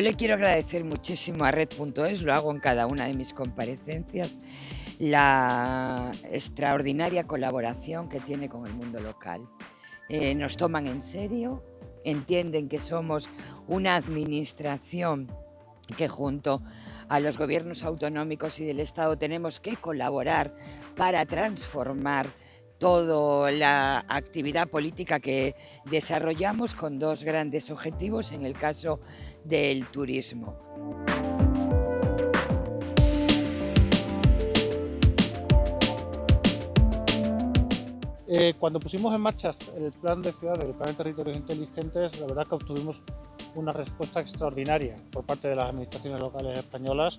le quiero agradecer muchísimo a Red.es, lo hago en cada una de mis comparecencias, la extraordinaria colaboración que tiene con el mundo local. Eh, nos toman en serio, entienden que somos una administración que junto a los gobiernos autonómicos y del Estado tenemos que colaborar para transformar toda la actividad política que desarrollamos con dos grandes objetivos en el caso del turismo. Eh, cuando pusimos en marcha el plan de ciudades, el plan de territorios inteligentes, la verdad que obtuvimos una respuesta extraordinaria por parte de las administraciones locales españolas,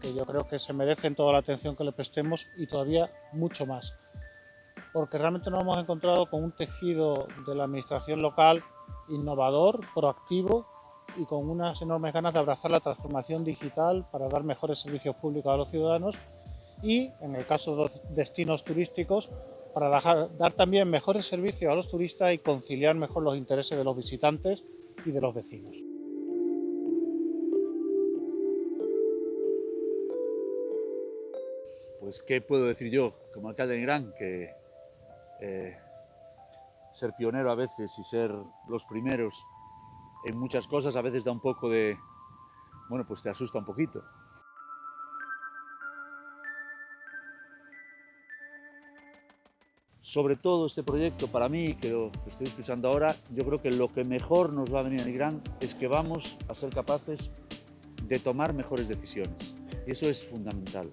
que yo creo que se merecen toda la atención que le prestemos y todavía mucho más porque realmente nos hemos encontrado con un tejido de la administración local innovador, proactivo y con unas enormes ganas de abrazar la transformación digital para dar mejores servicios públicos a los ciudadanos y, en el caso de los destinos turísticos, para dar también mejores servicios a los turistas y conciliar mejor los intereses de los visitantes y de los vecinos. Pues, ¿qué puedo decir yo como alcalde de Gran? Que eh, ser pionero a veces y ser los primeros en muchas cosas a veces da un poco de... bueno, pues te asusta un poquito. Sobre todo este proyecto, para mí, que lo estoy escuchando ahora, yo creo que lo que mejor nos va a venir a Nigrán es que vamos a ser capaces de tomar mejores decisiones. Y eso es fundamental.